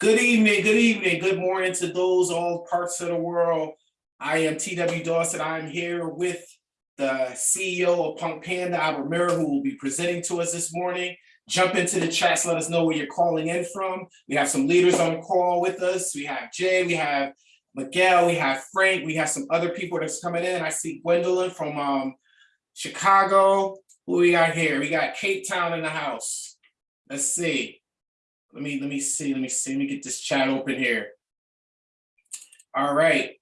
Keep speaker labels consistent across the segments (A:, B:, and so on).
A: Good evening, good evening, good morning to those all parts of the world. I am TW Dawson. I'm here with the CEO of Punk Panda, Albert Miller, who will be presenting to us this morning. Jump into the chats, let us know where you're calling in from. We have some leaders on call with us. We have Jay, we have Miguel, we have Frank, we have some other people that's coming in. I see Gwendolyn from um, Chicago. Who we got here? We got Cape Town in the house. Let's see. Let me let me see. Let me see. Let me get this chat open here. All right.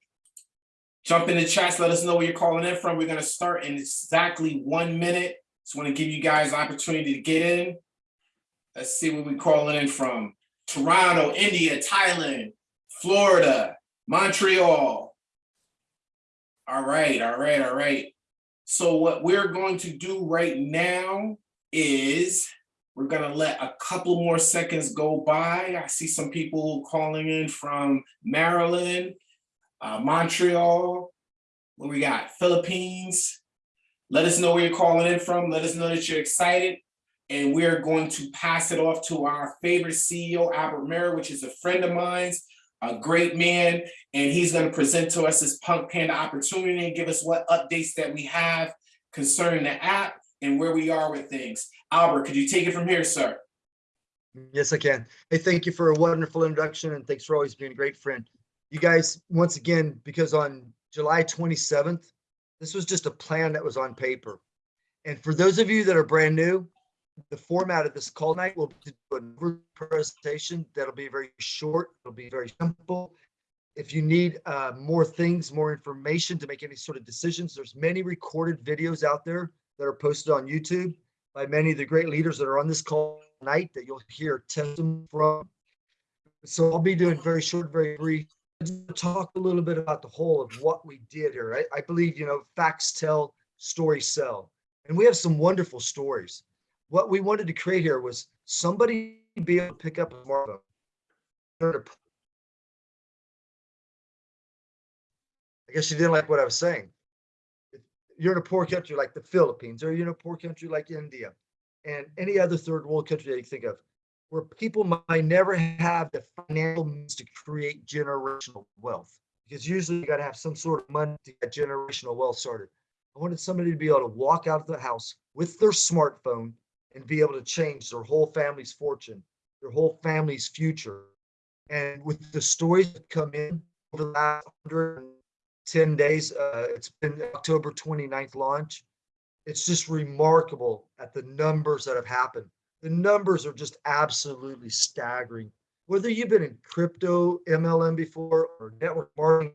A: Jump in the chats. Let us know where you're calling in from. We're going to start in exactly one minute. Just want to give you guys an opportunity to get in. Let's see where we're calling in from. Toronto, India, Thailand, Florida, Montreal. All right, all right, all right. So what we're going to do right now is we're gonna let a couple more seconds go by. I see some people calling in from Maryland, uh, Montreal, what we got, Philippines. Let us know where you're calling in from. Let us know that you're excited. And we're going to pass it off to our favorite CEO, Albert Miller, which is a friend of mine's a great man, and he's going to present to us this Punk Panda opportunity and give us what updates that we have concerning the app and where we are with things. Albert, could you take it from here, sir?
B: Yes, I can. Hey, thank you for a wonderful introduction and thanks for always being a great friend. You guys, once again, because on July 27th, this was just a plan that was on paper. And for those of you that are brand new, the format of this call night will be a presentation that'll be very short. It'll be very simple. If you need uh, more things, more information to make any sort of decisions, there's many recorded videos out there that are posted on YouTube by many of the great leaders that are on this call tonight that you'll hear testimony from. So I'll be doing very short, very brief. Talk a little bit about the whole of what we did here. I, I believe, you know, facts tell, stories sell. And we have some wonderful stories what we wanted to create here was somebody be able to pick up a smartphone. I guess you didn't like what I was saying. You're in a poor country like the Philippines, or you're in a poor country like India, and any other third world country that you think of, where people might never have the financial means to create generational wealth. Because usually you got to have some sort of money to get generational wealth started. I wanted somebody to be able to walk out of the house with their smartphone and be able to change their whole family's fortune, their whole family's future. And with the stories that come in over the last 110 days, uh, it's been October 29th launch. It's just remarkable at the numbers that have happened. The numbers are just absolutely staggering. Whether you've been in crypto, MLM before, or network marketing,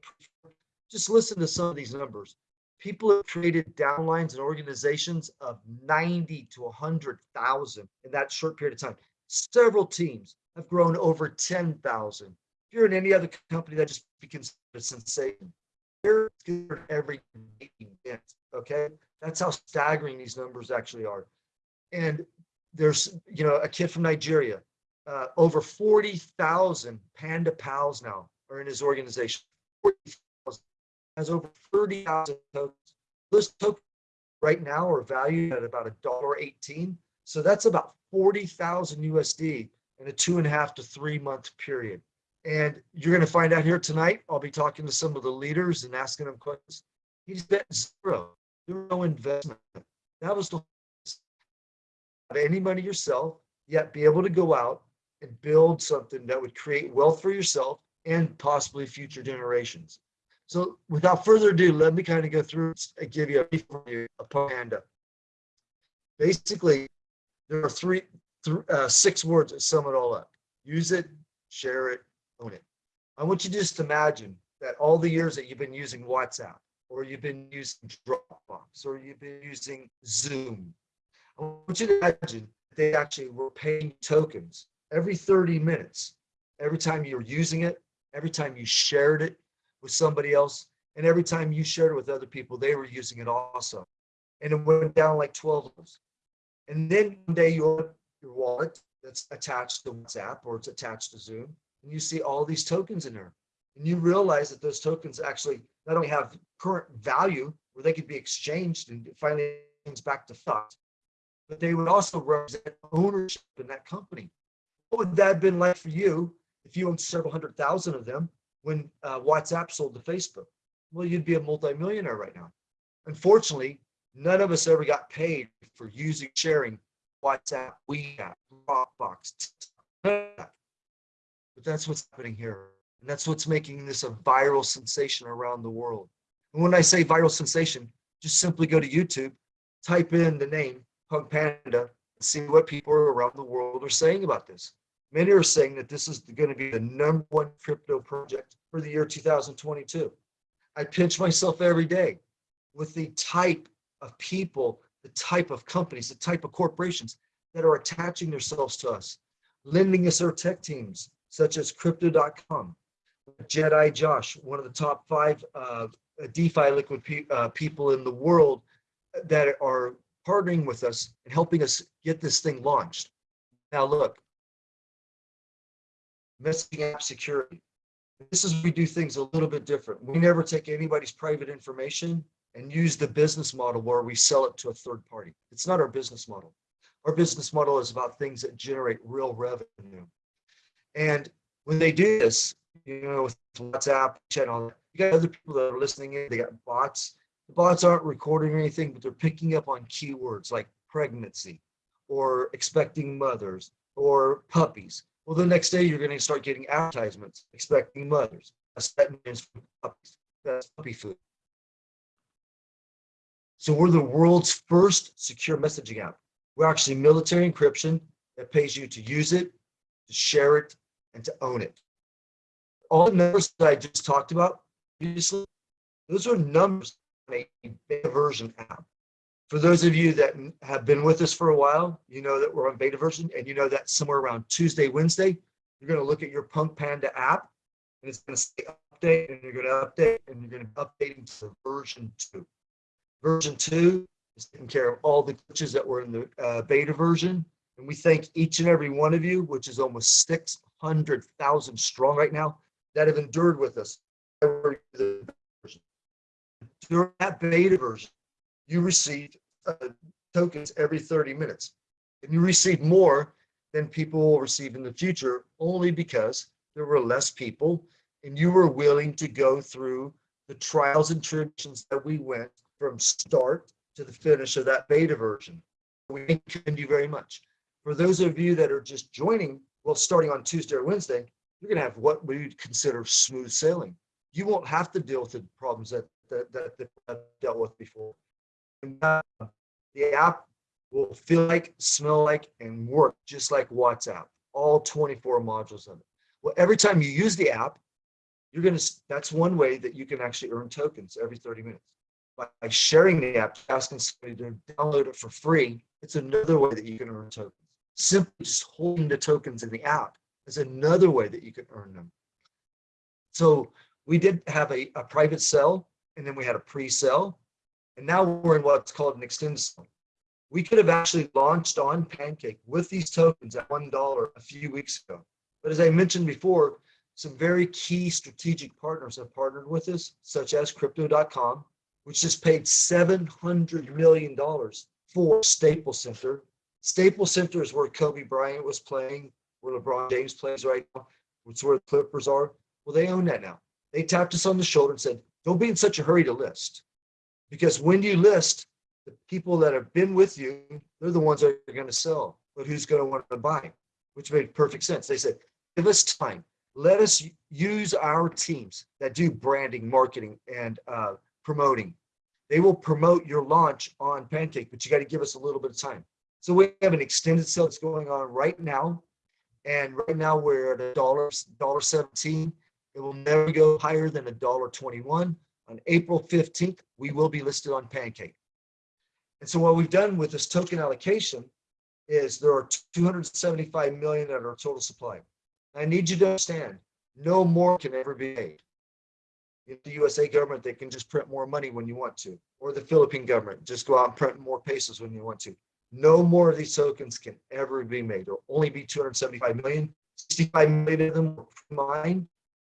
B: just listen to some of these numbers people have created downlines and organizations of 90 to 100,000 in that short period of time. Several teams have grown over 10,000. If you're in any other company that just becomes a sensation, they're every event, okay? That's how staggering these numbers actually are. And there's, you know, a kid from Nigeria, uh, over 40,000 Panda Pals now are in his organization. 40,000 has over 30,000 tokens. Those tokens right now are valued at about a dollar 18. So that's about 40,000 USD in a two and a half to three month period. And you're going to find out here tonight. I'll be talking to some of the leaders and asking them questions. He's bet zero, no investment. That was the have any money yourself, yet be able to go out and build something that would create wealth for yourself and possibly future generations. So without further ado, let me kind of go through and give you a review of Panda. Basically, there are three, th uh, six words that sum it all up. Use it, share it, own it. I want you to just imagine that all the years that you've been using WhatsApp, or you've been using Dropbox, or you've been using Zoom. I want you to imagine that they actually were paying tokens every 30 minutes, every time you were using it, every time you shared it, with somebody else. And every time you shared it with other people, they were using it also. And it went down like 12 levels. And then one day you open your wallet that's attached to WhatsApp or it's attached to Zoom, and you see all these tokens in there. And you realize that those tokens actually not only have current value where they could be exchanged and finally back to thought, but they would also represent ownership in that company. What would that have been like for you if you owned several hundred thousand of them when uh, WhatsApp sold to Facebook, well, you'd be a multimillionaire right now. Unfortunately, none of us ever got paid for using, sharing WhatsApp, WeChat, Dropbox. But that's what's happening here. And that's what's making this a viral sensation around the world. And when I say viral sensation, just simply go to YouTube, type in the name Punk Panda, and see what people around the world are saying about this. Many are saying that this is going to be the number one crypto project for the year 2022. I pinch myself every day with the type of people, the type of companies, the type of corporations that are attaching themselves to us, lending us their tech teams, such as crypto.com, Jedi Josh, one of the top five uh, DeFi liquid pe uh, people in the world that are partnering with us and helping us get this thing launched. Now look, messaging app security. This is we do things a little bit different. We never take anybody's private information and use the business model where we sell it to a third party. It's not our business model. Our business model is about things that generate real revenue. And when they do this, you know, with WhatsApp, chat channel, you got other people that are listening in, they got bots. The bots aren't recording anything, but they're picking up on keywords like pregnancy or expecting mothers or puppies. Well, the next day you're going to start getting advertisements expecting mothers. Puppies. That's puppy food. So we're the world's first secure messaging app. We're actually military encryption that pays you to use it, to share it, and to own it. All the numbers that I just talked about previously, those are numbers on a beta version app. For those of you that have been with us for a while, you know that we're on beta version and you know that somewhere around Tuesday, Wednesday, you're going to look at your Punk Panda app and it's going to say update and you're going to update and you're going to be updating to version two. Version two is taking care of all the glitches that were in the uh, beta version. And we thank each and every one of you, which is almost 600,000 strong right now, that have endured with us. During that beta version, you received uh, tokens every 30 minutes. And you received more than people will receive in the future only because there were less people and you were willing to go through the trials and tribulations that we went from start to the finish of that beta version. We commend you very much. For those of you that are just joining, well, starting on Tuesday or Wednesday, you're going to have what we would consider smooth sailing. You won't have to deal with the problems that that, that, I've dealt with before. And, uh, the app will feel like, smell like, and work just like WhatsApp, all 24 modules of it. Well, every time you use the app, you're going to, that's one way that you can actually earn tokens every 30 minutes. By sharing the app, asking somebody to download it for free, it's another way that you can earn tokens. Simply just holding the tokens in the app is another way that you can earn them. So we did have a, a private sell and then we had a pre-sell and now we're in what's called an extended sale. We could have actually launched on Pancake with these tokens at $1 a few weeks ago. But as I mentioned before, some very key strategic partners have partnered with us, such as crypto.com, which just paid $700 million for Staples Center. Staples Center is where Kobe Bryant was playing, where LeBron James plays right now. It's where the Clippers are. Well, they own that now. They tapped us on the shoulder and said, don't be in such a hurry to list. Because when you list, the people that have been with you, they're the ones that are going to sell, but who's going to want to buy? Which made perfect sense. They said, give us time. Let us use our teams that do branding, marketing, and uh, promoting. They will promote your launch on Pancake, but you got to give us a little bit of time. So we have an extended sale that's going on right now. And right now we're at a dollar, dollar 17. It will never go higher than a dollar 21 on April 15th, we will be listed on Pancake. And so what we've done with this token allocation is there are 275 million at our total supply. I need you to understand, no more can ever be made. In the USA government, they can just print more money when you want to, or the Philippine government, just go out and print more pesos when you want to. No more of these tokens can ever be made. There'll only be 275 million. 65 million of them were mine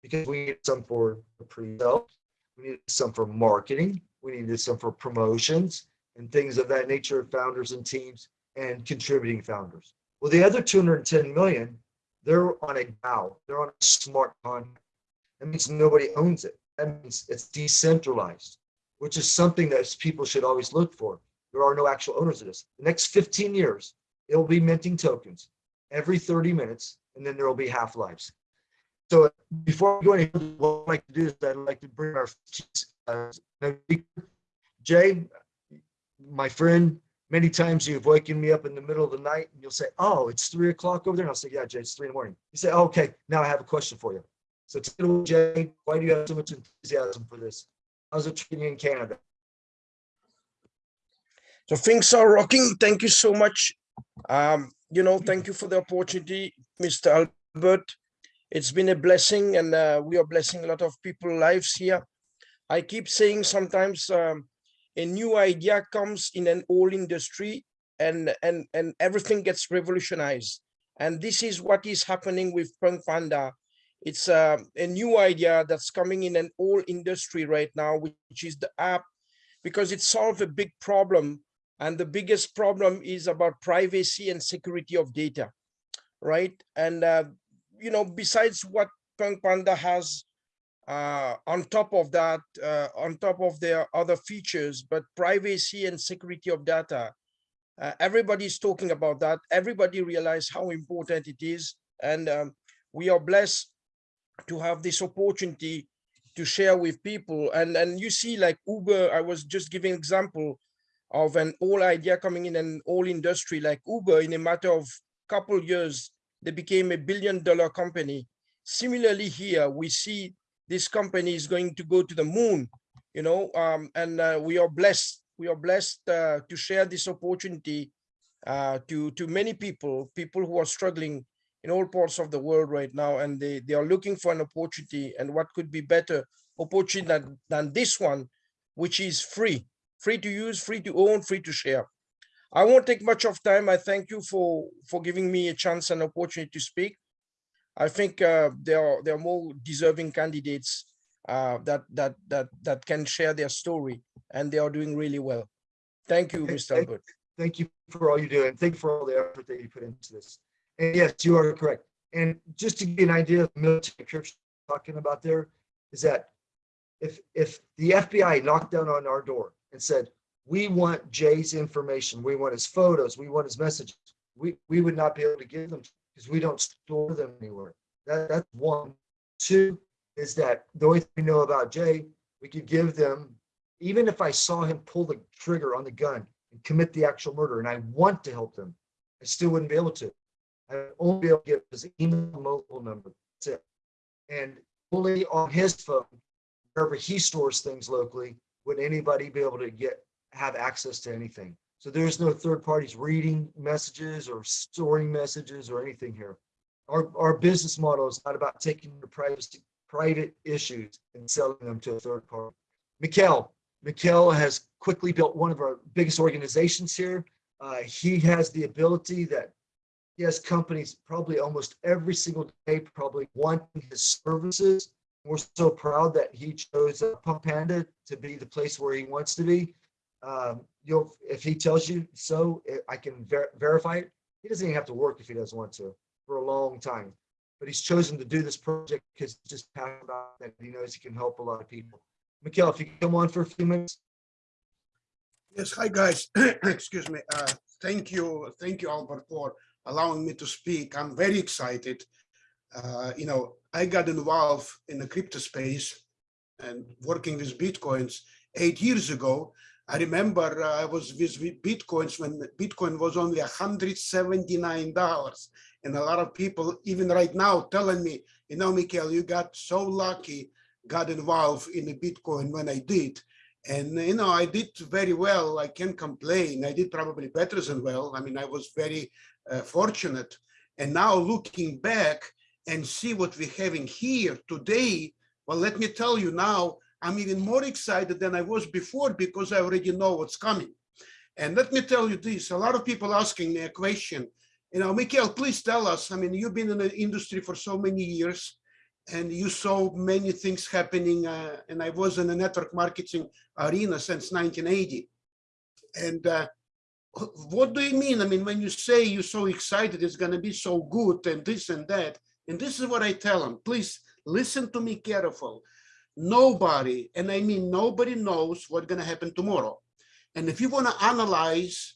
B: because we need some for pre-sale we needed some for marketing. We needed some for promotions and things of that nature, founders and teams and contributing founders. Well, the other 210 million they're on a DAO, they're on a smart contract. That means nobody owns it. That means it's decentralized, which is something that people should always look for. There are no actual owners of this. The next 15 years, it'll be minting tokens every 30 minutes, and then there will be half-lives. So before we go any further, what I'd like to do is I'd like to bring our uh, Jay, my friend, many times you've waken me up in the middle of the night and you'll say, oh, it's three o'clock over there. And I'll say, yeah, Jay, it's three in the morning. You say, "Oh, okay, now I have a question for you. So it Jay, why do you have so much enthusiasm for this? How's it treating you in Canada?
C: So things are rocking. Thank you so much. Um, you know, thank you for the opportunity, Mr. Albert. It's been a blessing and uh, we are blessing a lot of people lives here. I keep saying sometimes um, a new idea comes in an old industry and, and, and everything gets revolutionized. And this is what is happening with Punk Panda. It's uh, a new idea that's coming in an old industry right now, which is the app, because it solves a big problem and the biggest problem is about privacy and security of data, right? And, uh, you know, besides what Punk Panda has uh, on top of that, uh, on top of their other features, but privacy and security of data, uh, everybody's talking about that. Everybody realize how important it is. And um, we are blessed to have this opportunity to share with people. And, and you see like Uber, I was just giving example, of an old idea coming in an old industry like Uber in a matter of couple years, they became a billion dollar company. Similarly here, we see this company is going to go to the moon, you know, um, and uh, we are blessed. We are blessed uh, to share this opportunity uh, to, to many people, people who are struggling in all parts of the world right now, and they, they are looking for an opportunity and what could be better opportunity than, than this one, which is free free to use, free to own, free to share. I won't take much of time. I thank you for, for giving me a chance and opportunity to speak. I think uh, there, are, there are more deserving candidates uh, that, that, that, that can share their story and they are doing really well. Thank you, Mr.
B: Thank,
C: Albert.
B: thank you for all you do and thank you for all the effort that you put into this. And yes, you are correct. And just to give you an idea of the military church talking about there is that if if the FBI knocked down on our door and said, we want Jay's information, we want his photos, we want his messages, we, we would not be able to give them because we don't store them anywhere. That, that's one. Two is that the only thing we know about Jay, we could give them, even if I saw him pull the trigger on the gun and commit the actual murder and I want to help them, I still wouldn't be able to. I would only be able to give his email mobile number. That's it. And only on his phone, wherever he stores things locally, would anybody be able to get have access to anything. So there's no third parties reading messages or storing messages or anything here. Our, our business model is not about taking the privacy, private issues and selling them to a third party. Mikhail, Mikhail has quickly built one of our biggest organizations here. Uh, he has the ability that he has companies probably almost every single day, probably wanting his services we're so proud that he chose uh, Punk Panda to be the place where he wants to be. Um, you'll, if he tells you so, I can ver verify it. He doesn't even have to work if he doesn't want to for a long time. But he's chosen to do this project because he's just passionate about that. He knows he can help a lot of people. Mikhail, if you come on for a few minutes.
D: Yes, hi guys. Excuse me. Uh, thank you, thank you, Albert, for allowing me to speak. I'm very excited. Uh, you know, I got involved in the crypto space and working with Bitcoins eight years ago. I remember uh, I was with Bitcoins when Bitcoin was only $179. And a lot of people, even right now, telling me, you know, Mikhail, you got so lucky, got involved in the Bitcoin when I did. And, you know, I did very well. I can't complain. I did probably better than well. I mean, I was very uh, fortunate. And now looking back, and see what we're having here today, well, let me tell you now, I'm even more excited than I was before because I already know what's coming. And let me tell you this, a lot of people asking me a question, you know, Mikhail, please tell us, I mean, you've been in the industry for so many years and you saw many things happening uh, and I was in the network marketing arena since 1980. And uh, what do you mean? I mean, when you say you're so excited, it's gonna be so good and this and that. And this is what I tell them, please listen to me careful. Nobody, and I mean, nobody knows what's gonna happen tomorrow. And if you wanna analyze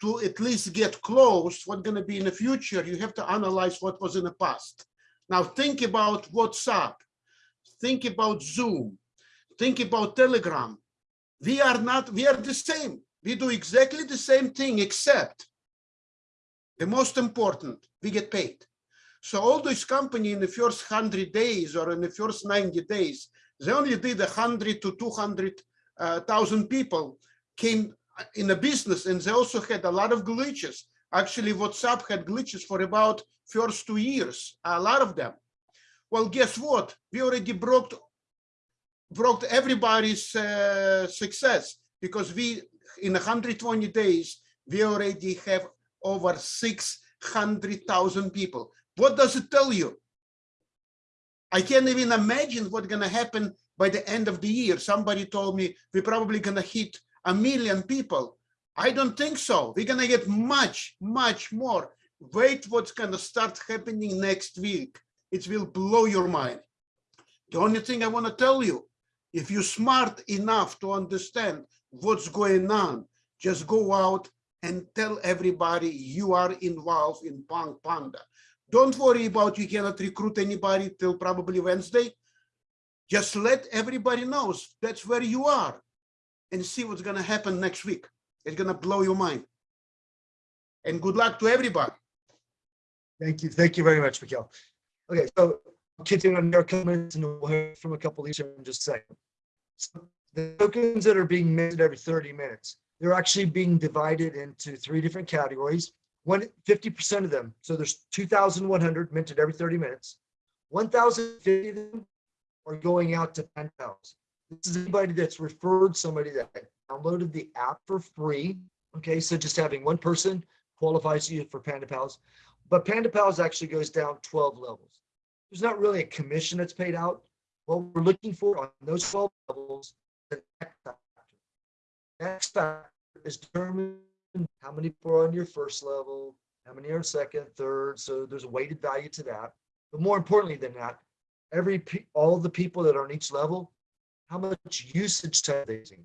D: to at least get close, what's gonna be in the future, you have to analyze what was in the past. Now think about WhatsApp, think about Zoom, think about Telegram. We are not, we are the same. We do exactly the same thing, except the most important, we get paid. So all those company in the first hundred days or in the first ninety days, they only did a hundred to 200,000 uh, people came in the business, and they also had a lot of glitches. Actually, WhatsApp had glitches for about first two years, a lot of them. Well, guess what? We already broke broke everybody's uh, success because we in 120 days we already have over 600,000 people. What does it tell you? I can't even imagine what's gonna happen by the end of the year. Somebody told me we're probably gonna hit a million people. I don't think so. We're gonna get much, much more. Wait what's gonna start happening next week. It will blow your mind. The only thing I wanna tell you, if you're smart enough to understand what's going on, just go out and tell everybody you are involved in Punk Panda. Don't worry about you cannot recruit anybody till probably Wednesday. Just let everybody knows that's where you are and see what's gonna happen next week. It's gonna blow your mind. And good luck to everybody.
B: Thank you. Thank you very much, Mikhail. Okay, so continuing on your comments and we'll hear from a couple of these in just a second. So The tokens that are being minted every 30 minutes, they're actually being divided into three different categories. One, 50% of them, so there's 2,100 minted every 30 minutes. 1,050 of them are going out to pen. This is anybody that's referred somebody that downloaded the app for free. Okay, so just having one person qualifies you for Panda Pals. But Panda Pals actually goes down 12 levels. There's not really a commission that's paid out. What we're looking for on those 12 levels, is an X factor. X factor is determined how many people are on your first level, how many are second, third. So there's a weighted value to that. But more importantly than that, every all the people that are on each level, how much usage time they using?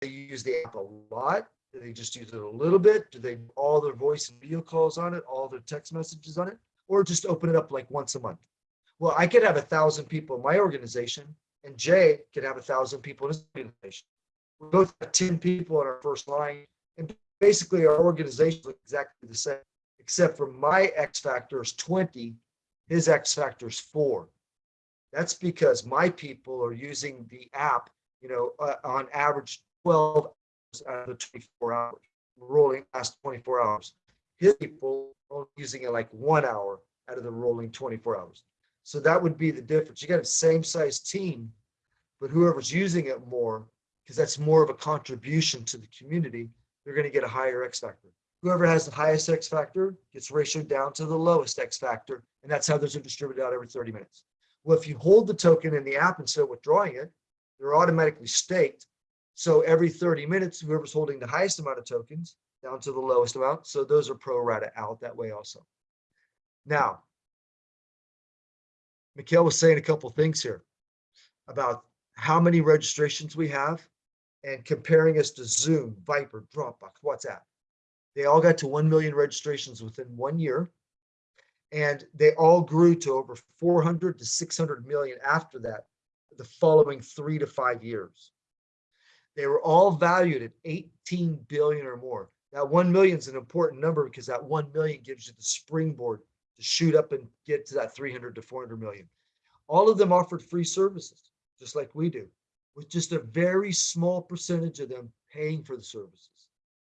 B: They use the app a lot. Do they just use it a little bit? Do they all their voice and video calls on it, all their text messages on it, or just open it up like once a month? Well, I could have a thousand people in my organization, and Jay could have a thousand people in his organization. We both have 10 people in our first line, and basically our organization is exactly the same, except for my X factor is 20, his X factor is four. That's because my people are using the app, you know, uh, on average 12 hours out of the 24 hours, rolling last 24 hours. His people are using it like one hour out of the rolling 24 hours. So that would be the difference. You got a same size team, but whoever's using it more, because that's more of a contribution to the community, they're going to get a higher X factor. Whoever has the highest X factor gets ratioed down to the lowest X factor, and that's how those are distributed out every 30 minutes. Well, if you hold the token in the app instead of withdrawing it, they're automatically staked. So every 30 minutes, whoever's holding the highest amount of tokens down to the lowest amount. So those are pro rata out that way also. Now, Mikhail was saying a couple things here about how many registrations we have and comparing us to Zoom, Viber, Dropbox, WhatsApp. They all got to 1 million registrations within one year. And they all grew to over 400 to 600 million after that, the following three to five years. They were all valued at 18 billion or more. That 1 million is an important number because that 1 million gives you the springboard to shoot up and get to that 300 to 400 million. All of them offered free services, just like we do, with just a very small percentage of them paying for the services.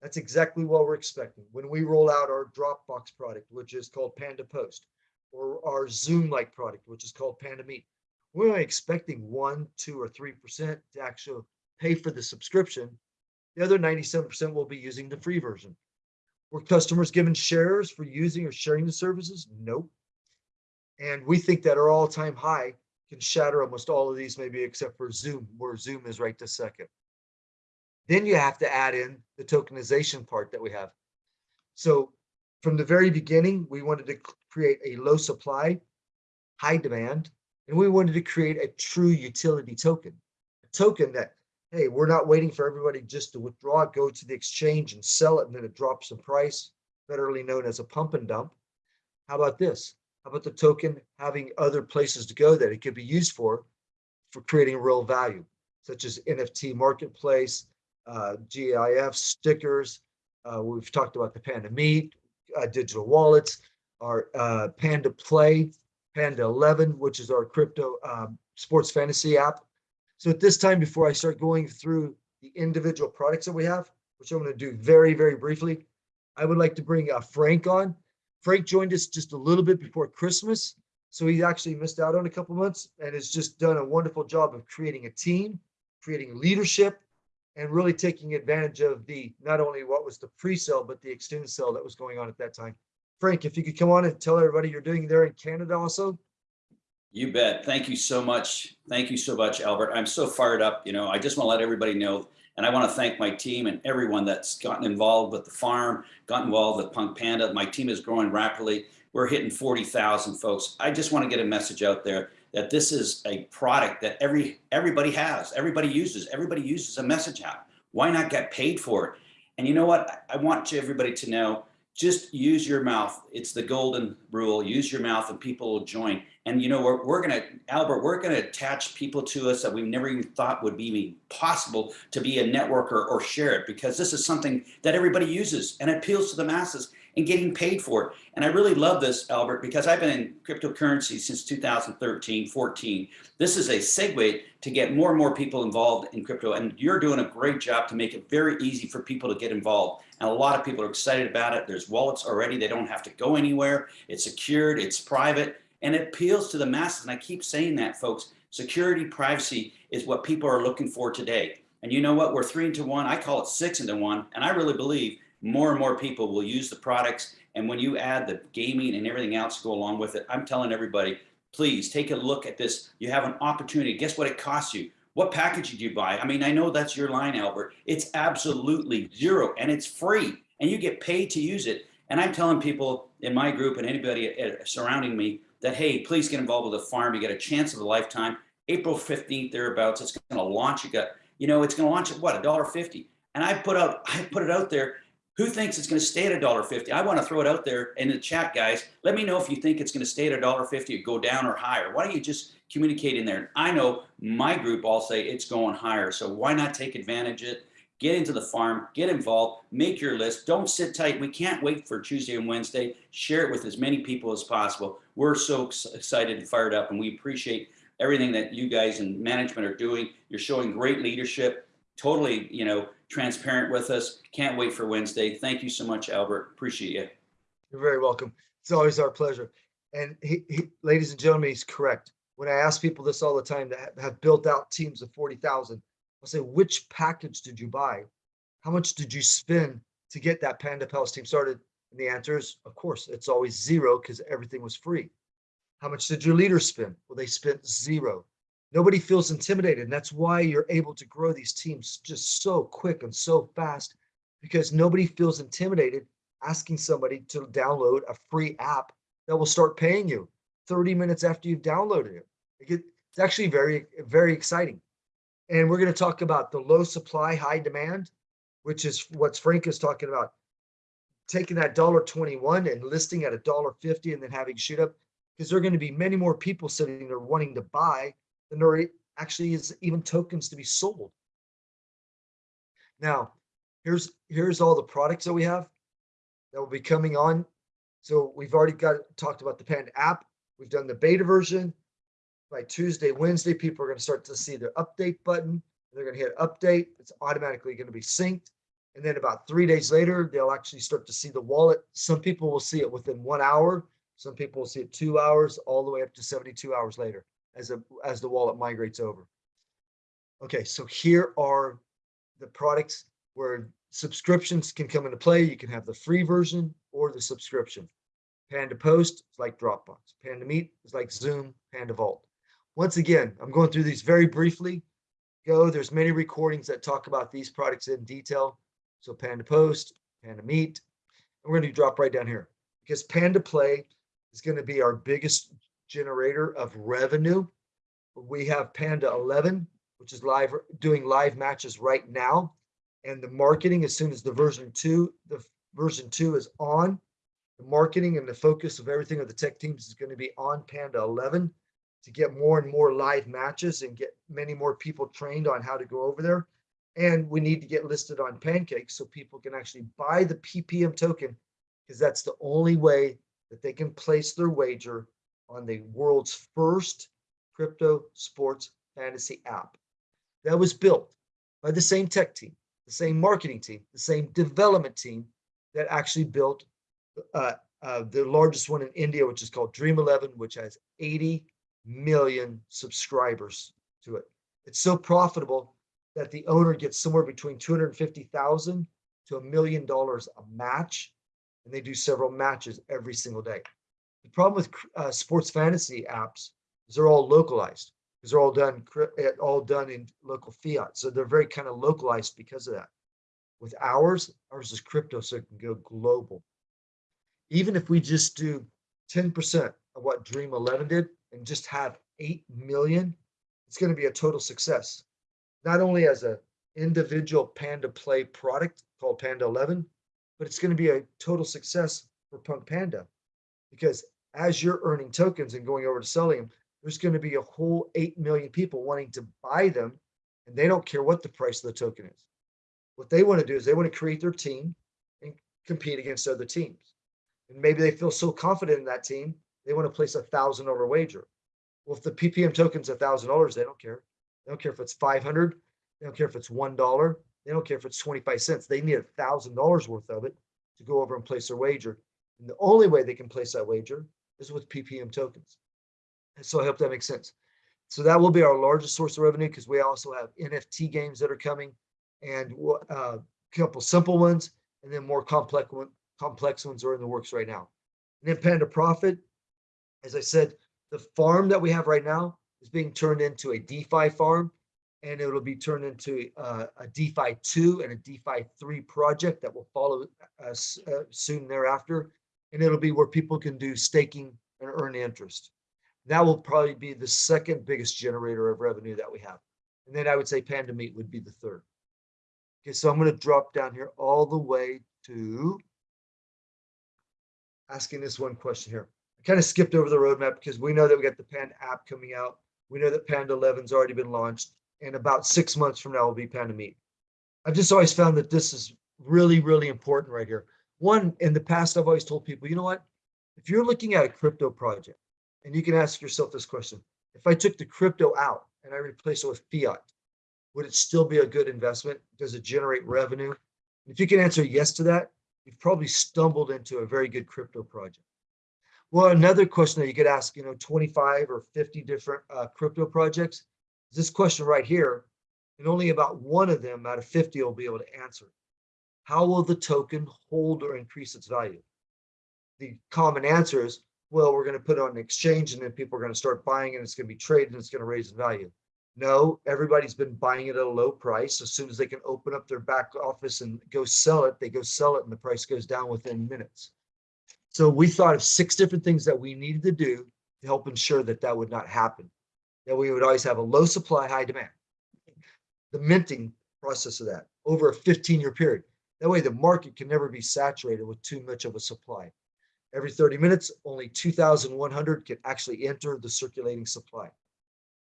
B: That's exactly what we're expecting when we roll out our Dropbox product, which is called Panda Post, or our Zoom-like product, which is called Panda Meet. We're only expecting one, two, or three percent to actually pay for the subscription. The other 97% will be using the free version. Were customers given shares for using or sharing the services? Nope. And we think that our all-time high can shatter almost all of these, maybe except for Zoom, where Zoom is right this second. Then you have to add in the tokenization part that we have. So from the very beginning, we wanted to create a low supply, high demand, and we wanted to create a true utility token. A token that, hey, we're not waiting for everybody just to withdraw it, go to the exchange and sell it, and then it drops in price, betterly known as a pump and dump. How about this? How about the token having other places to go that it could be used for, for creating real value, such as NFT marketplace, uh, GIF stickers. Uh, we've talked about the Panda Meet, uh, digital wallets, our uh, Panda Play, Panda 11, which is our crypto um, sports fantasy app. So at this time, before I start going through the individual products that we have, which I'm going to do very, very briefly, I would like to bring uh, Frank on. Frank joined us just a little bit before Christmas. So he actually missed out on a couple months and has just done a wonderful job of creating a team, creating leadership, and really taking advantage of the, not only what was the pre-sale, but the extended sale that was going on at that time. Frank, if you could come on and tell everybody you're doing there in Canada also.
E: You bet. Thank you so much. Thank you so much, Albert. I'm so fired up. You know, I just want to let everybody know, and I want to thank my team and everyone that's gotten involved with the farm, gotten involved with Punk Panda. My team is growing rapidly. We're hitting 40,000 folks. I just want to get a message out there that this is a product that every everybody has, everybody uses, everybody uses a message app. Why not get paid for it? And you know what? I want everybody to know, just use your mouth. It's the golden rule. Use your mouth and people will join. And you know, we're, we're gonna, Albert, we're gonna attach people to us that we never even thought would be possible to be a networker or share it because this is something that everybody uses and appeals to the masses and getting paid for it. And I really love this, Albert, because I've been in cryptocurrency since 2013, 14. This is a segue to get more and more people involved in crypto. And you're doing a great job to make it very easy for people to get involved. And a lot of people are excited about it. There's wallets already. They don't have to go anywhere. It's secured, it's private, and it appeals to the masses. And I keep saying that, folks. Security, privacy is what people are looking for today. And you know what? We're three into one. I call it six into one. And I really believe more and more people will use the products. And when you add the gaming and everything else to go along with it, I'm telling everybody, please take a look at this. You have an opportunity. Guess what it costs you? What package did you buy? I mean, I know that's your line, Albert. It's absolutely zero and it's free and you get paid to use it. And I'm telling people in my group and anybody surrounding me that, hey, please get involved with the farm. You get a chance of a lifetime. April 15th, thereabouts, it's going to launch. You got, you know, it's going to launch at what, a dollar fifty. And I put out, I put it out there who thinks it's going to stay at a dollar fifty? I want to throw it out there in the chat, guys. Let me know if you think it's going to stay at a dollar fifty or go down or higher. Why don't you just communicate in there? I know my group all say it's going higher, so why not take advantage of it? Get into the farm, get involved, make your list. Don't sit tight. We can't wait for Tuesday and Wednesday. Share it with as many people as possible. We're so excited and fired up, and we appreciate everything that you guys and management are doing. You're showing great leadership. Totally, you know, transparent with us. Can't wait for Wednesday. Thank you so much, Albert. Appreciate you.
B: You're very welcome. It's always our pleasure. And he, he, ladies and gentlemen, he's correct. When I ask people this all the time that have- built out teams of 40,000, I'll say, which package did you buy? How much did you spend to get that Panda Pals team started? And the answer is, of course, it's always zero because everything was free. How much did your leaders spend? Well, they spent zero. Nobody feels intimidated. And that's why you're able to grow these teams just so quick and so fast because nobody feels intimidated asking somebody to download a free app that will start paying you 30 minutes after you've downloaded it. It It's actually very, very exciting. And we're going to talk about the low supply, high demand, which is what Frank is talking about. Taking that dollar 21 and listing at a dollar 50 and then having shoot up because there are going to be many more people sitting there wanting to buy than there actually is even tokens to be sold. Now, here's here's all the products that we have that will be coming on. So we've already got talked about the Panda app. We've done the beta version. By Tuesday, Wednesday, people are going to start to see their update button. They're going to hit update. It's automatically going to be synced. And then about three days later, they'll actually start to see the wallet. Some people will see it within one hour. Some people will see it two hours, all the way up to 72 hours later as a, as the wallet migrates over. Okay, so here are the products where subscriptions can come into play. You can have the free version or the subscription. Panda Post is like Dropbox. Panda Meet is like Zoom, Panda Vault. Once again, I'm going through these very briefly. go. There's many recordings that talk about these products in detail. So Panda Post, Panda Meet. and We're going to drop right down here because Panda Play is going to be our biggest generator of revenue. We have Panda 11, which is live, doing live matches right now. And the marketing, as soon as the version two, the version two is on, the marketing and the focus of everything of the tech teams is going to be on Panda 11 to get more and more live matches and get many more people trained on how to go over there. And we need to get listed on Pancakes so people can actually buy the PPM token because that's the only way that they can place their wager on the world's first crypto sports fantasy app that was built by the same tech team, the same marketing team, the same development team that actually built uh, uh, the largest one in India, which is called Dream 11, which has 80 million subscribers to it. It's so profitable that the owner gets somewhere between 250,000 to a million dollars a match. And they do several matches every single day. The problem with uh, sports fantasy apps is they're all localized because they're all done all done in local fiat. So they're very kind of localized because of that. With ours, ours is crypto, so it can go global. Even if we just do 10% of what Dream 11 did and just have 8 million, it's going to be a total success. Not only as a individual Panda Play product called Panda 11, but it's going to be a total success for Punk Panda because as you're earning tokens and going over to selling them, there's going to be a whole 8 million people wanting to buy them and they don't care what the price of the token is. What they want to do is they want to create their team and compete against other teams. And maybe they feel so confident in that team, they want to place a thousand dollar wager. Well, if the PPM token's a thousand dollars, they don't care. They don't care if it's 500. They don't care if it's $1. They don't care if it's 25 cents. They need a thousand dollars worth of it to go over and place their wager. And the only way they can place that wager is with PPM tokens. And so I hope that makes sense. So that will be our largest source of revenue because we also have NFT games that are coming and uh, a couple simple ones and then more complex one, complex ones are in the works right now. And then Panda Profit, as I said, the farm that we have right now is being turned into a DeFi farm and it'll be turned into uh, a DeFi 2 and a DeFi 3 project that will follow us uh, soon thereafter. And it'll be where people can do staking and earn interest. That will probably be the second biggest generator of revenue that we have. And then I would say Panda would be the third. Okay, so I'm going to drop down here all the way to asking this one question here. I kind of skipped over the roadmap because we know that we got the Panda app coming out. We know that Panda 11's already been launched and about six months from now will be Panda. I've just always found that this is really, really important right here. One, in the past, I've always told people, you know what? If you're looking at a crypto project, and you can ask yourself this question, if I took the crypto out and I replaced it with fiat, would it still be a good investment? Does it generate revenue? If you can answer yes to that, you've probably stumbled into a very good crypto project. Well, another question that you could ask, you know, 25 or 50 different uh, crypto projects, is this question right here, and only about one of them out of 50 will be able to answer. How will the token hold or increase its value? The common answer is, well, we're going to put it on an exchange and then people are going to start buying and it's going to be traded and it's going to raise in value. No, everybody's been buying it at a low price. As soon as they can open up their back office and go sell it, they go sell it and the price goes down within minutes. So we thought of six different things that we needed to do to help ensure that that would not happen. That we would always have a low supply, high demand. The minting process of that over a 15 year period. That way the market can never be saturated with too much of a supply. Every 30 minutes, only 2,100 can actually enter the circulating supply.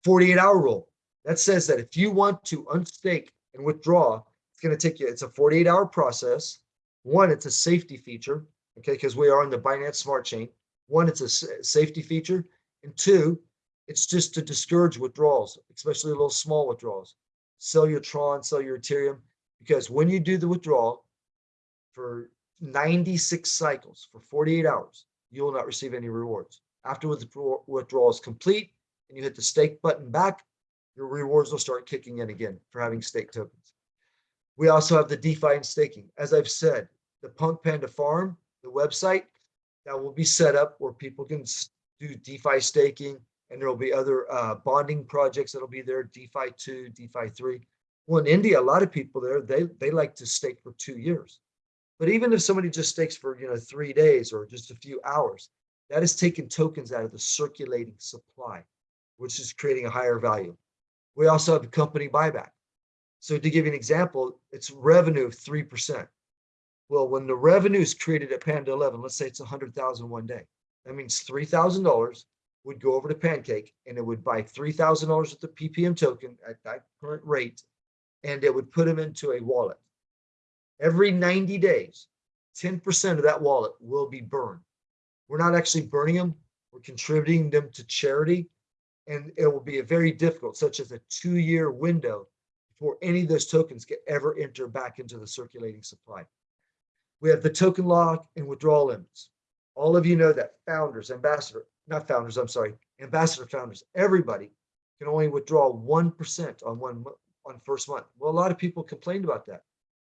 B: 48 hour rule. That says that if you want to unstake and withdraw, it's going to take you, it's a 48 hour process. One, it's a safety feature, okay, because we are on the Binance Smart Chain. One, it's a safety feature. And two, it's just to discourage withdrawals, especially little small withdrawals. Sell your Tron, sell your Ethereum, because when you do the withdrawal for 96 cycles for 48 hours, you will not receive any rewards. After withdrawal is complete, and you hit the stake button back, your rewards will start kicking in again for having stake tokens. We also have the DeFi and staking. As I've said, the Punk Panda Farm, the website, that will be set up where people can do DeFi staking and there will be other uh, bonding projects that'll be there, DeFi two, DeFi three. Well, in India, a lot of people there, they, they like to stake for two years. But even if somebody just stakes for, you know, three days or just a few hours, that is taking tokens out of the circulating supply, which is creating a higher value. We also have company buyback. So to give you an example, it's revenue of 3%. Well, when the revenue is created at Panda 11, let's say it's 100,000 one day. That means $3,000 would go over to Pancake and it would buy $3,000 with the PPM token at that current rate, and it would put them into a wallet. Every 90 days, 10% of that wallet will be burned. We're not actually burning them, we're contributing them to charity. And it will be a very difficult, such as a two-year window before any of those tokens get ever enter back into the circulating supply. We have the token lock and withdrawal limits. All of you know that founders, ambassador, not founders, I'm sorry, ambassador founders, everybody can only withdraw 1% on one, on first month. Well, a lot of people complained about that.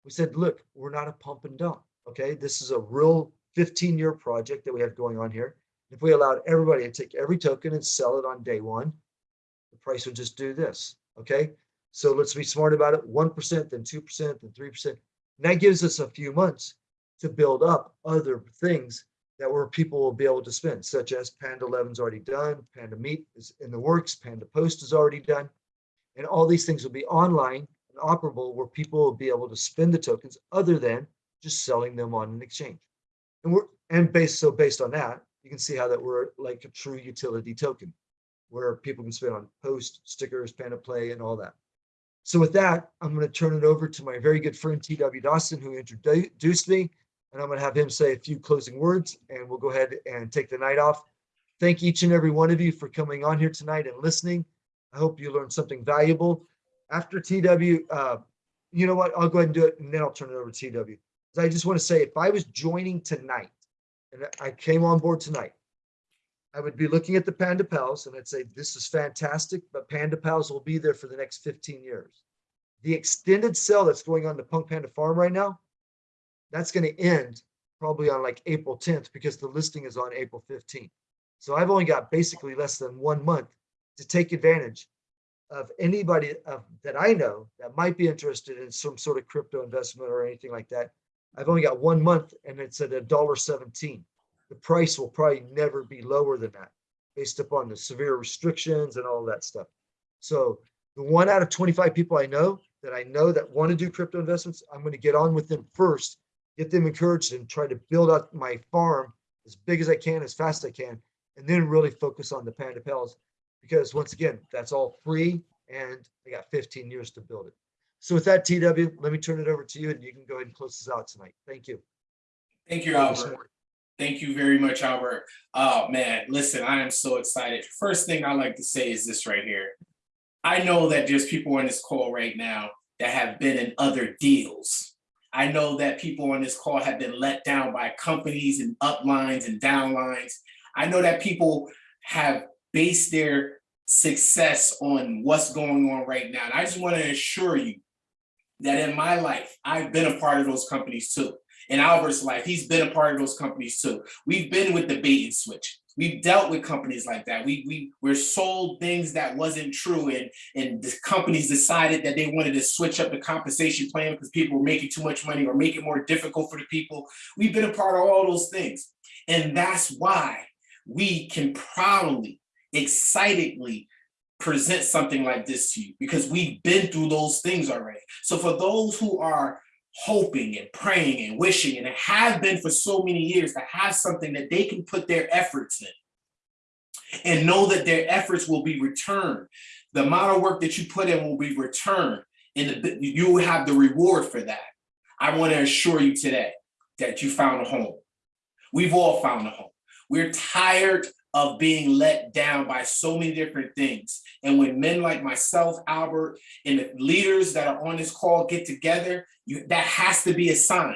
B: We said, look, we're not a pump and dump, okay? This is a real 15-year project that we have going on here. If we allowed everybody to take every token and sell it on day one, the price would just do this, okay? So let's be smart about it, 1%, then 2%, then 3%. And that gives us a few months to build up other things that where people will be able to spend, such as Panda 11's already done, Panda Meet is in the works, Panda Post is already done. And all these things will be online and operable where people will be able to spend the tokens other than just selling them on an exchange. And we're, and based, so based on that, you can see how that we're like a true utility token where people can spend on post, stickers, Panda Play and all that. So with that, I'm going to turn it over to my very good friend TW Dawson, who introduced me, and I'm going to have him say a few closing words, and we'll go ahead and take the night off. Thank each and every one of you for coming on here tonight and listening. I hope you learned something valuable. After TW, uh, you know what? I'll go ahead and do it, and then I'll turn it over to TW. I just want to say, if I was joining tonight, and I came on board tonight, I would be looking at the Panda Pals and I'd say, this is fantastic, but Panda Pals will be there for the next 15 years. The extended sale that's going on the Punk Panda Farm right now, that's going to end probably on like April 10th because the listing is on April 15th. So I've only got basically less than one month to take advantage of anybody of, that I know that might be interested in some sort of crypto investment or anything like that. I've only got one month and it's at a dollar seventeen. The price will probably never be lower than that based upon the severe restrictions and all that stuff. So the one out of 25 people I know that I know that want to do crypto investments, I'm going to get on with them first, get them encouraged and try to build out my farm as big as I can, as fast as I can, and then really focus on the Panda Pals. Because once again, that's all free and I got 15 years to build it. So with that, TW, let me turn it over to you and you can go ahead and close this out tonight. Thank you.
A: Thank you,
B: Thank you so
A: Albert. Thank you very much, Albert. Oh, man, listen, I am so excited. First thing I like to say is this right here. I know that there's people on this call right now that have been in other deals. I know that people on this call have been let down by companies and uplines and downlines. I know that people have based their success on what's going on right now. And I just want to assure you that in my life, I've been a part of those companies too. In Albert's life, he's been a part of those companies too. We've been with the bait and switch. We've dealt with companies like that. We we were sold things that wasn't true, and and the companies decided that they wanted to switch up the compensation plan because people were making too much money or make it more difficult for the people. We've been a part of all those things, and that's why we can proudly, excitedly present something like this to you because we've been through those things already. So for those who are hoping and praying and wishing and have been for so many years to have something that they can put their efforts in and know that their efforts will be returned. The amount of work that you put in will be returned and you will have the reward for that. I want to assure you today that you found a home. We've all found a home. We're tired of being let down by so many different things. And when men like myself, Albert, and the leaders that are on this call get together, you, that has to be a sign.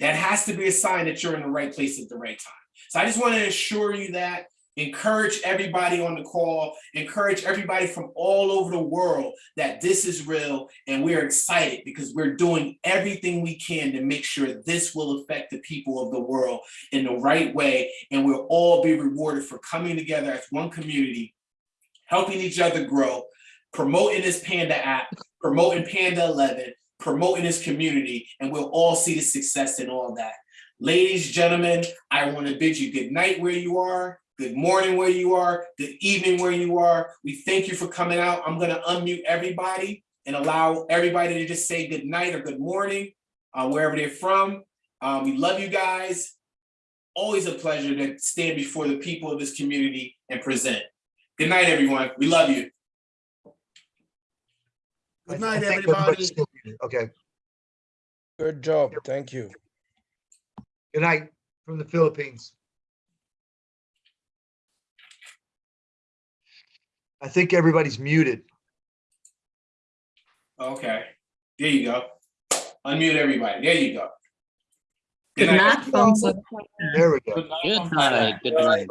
A: That has to be a sign that you're in the right place at the right time. So I just want to assure you that, encourage everybody on the call, encourage everybody from all over the world that this is real and we're excited because we're doing everything we can to make sure this will affect the people of the world in the right way. And we'll all be rewarded for coming together as one community helping each other grow, promoting this Panda app, promoting Panda 11, promoting this community, and we'll all see the success in all that. Ladies, gentlemen, I want to bid you good night where you are, good morning where you are, good evening where you are. We thank you for coming out. I'm going to unmute everybody and allow everybody to just say good night or good morning, uh, wherever they're from. Um, we love you guys. Always a pleasure to stand before the people of this community and present. Good night, everyone. We love you.
D: Good
B: I- I
D: night, everybody.
B: everybody's still muted. Okay,
C: Good job. Thank you.
B: good night from the Philippines. I think everybody's muted.
A: Okay, there you go. Unmute everybody. There you go.
F: Good night from
B: There we go.
G: Good night, good night.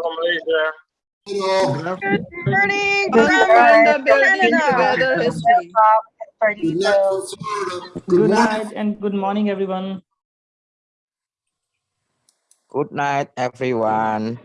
D: Hello.
F: Good morning
H: Good
F: from
H: morning,
F: building
H: Canada.
D: Good night. Good
H: Good night and good morning, everyone.
G: Good night, everyone.